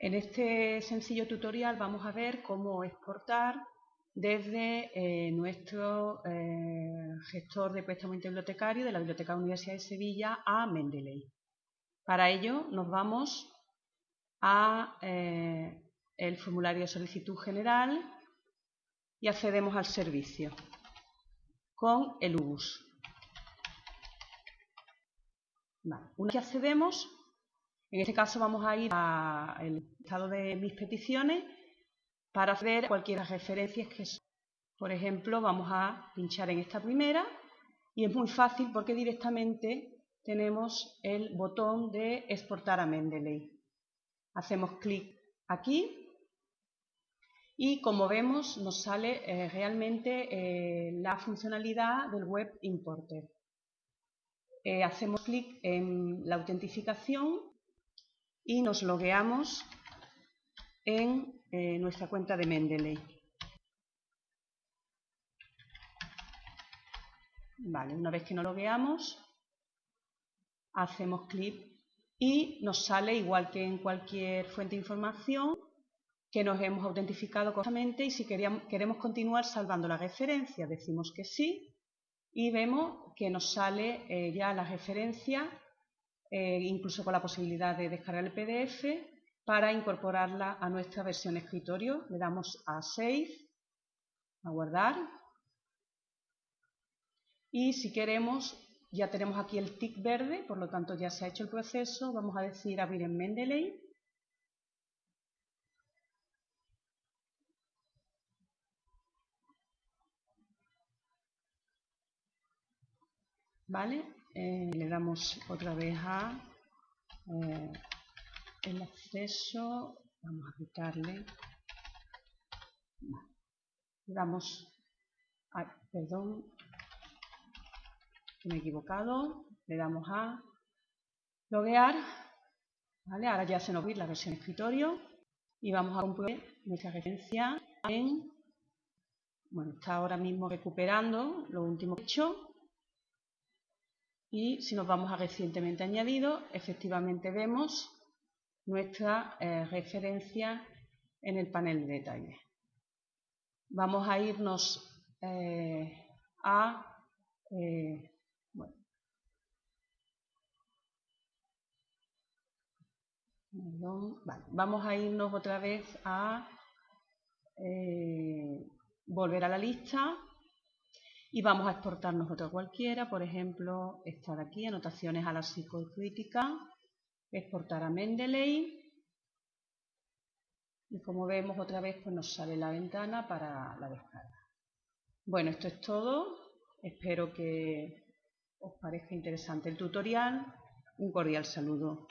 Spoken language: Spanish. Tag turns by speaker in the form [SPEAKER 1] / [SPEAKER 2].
[SPEAKER 1] En este sencillo tutorial vamos a ver cómo exportar desde eh, nuestro eh, gestor de préstamo interbibliotecario de la Biblioteca Universidad de Sevilla a Mendeley. Para ello nos vamos a eh, el formulario de solicitud general y accedemos al servicio con el UBUS. Una vez que accedemos, en este caso vamos a ir al estado de mis peticiones para ver cualquier referencias que son. Por ejemplo, vamos a pinchar en esta primera y es muy fácil porque directamente tenemos el botón de exportar a Mendeley. Hacemos clic aquí y como vemos nos sale eh, realmente eh, la funcionalidad del Web Importer. Eh, hacemos clic en la autentificación y nos logueamos en eh, nuestra cuenta de Mendeley. Vale, una vez que nos logueamos, hacemos clic y nos sale, igual que en cualquier fuente de información, que nos hemos autentificado correctamente y si queremos continuar salvando la referencia, decimos que sí y vemos que nos sale eh, ya la referencia eh, incluso con la posibilidad de descargar el PDF para incorporarla a nuestra versión escritorio. Le damos a Save, a guardar. Y si queremos, ya tenemos aquí el tick verde, por lo tanto ya se ha hecho el proceso. Vamos a decir abrir en Mendeley. ¿Vale? Eh, le damos otra vez a eh, el acceso, vamos a quitarle, le damos, perdón, me he equivocado, le damos a loguear, ¿vale? ahora ya se nos ve la versión escritorio. Y vamos a comprobar nuestra referencia en, bueno, está ahora mismo recuperando lo último que he hecho, y si nos vamos a recientemente añadido, efectivamente vemos nuestra eh, referencia en el panel de detalle. Vamos a irnos eh, a... Eh, vamos a irnos otra vez a volver a la lista y vamos a exportarnos otra cualquiera, por ejemplo, esta de aquí, anotaciones a la psicocrítica, exportar a Mendeley, y como vemos otra vez pues nos sale la ventana para la descarga. Bueno, esto es todo, espero que os parezca interesante el tutorial, un cordial saludo.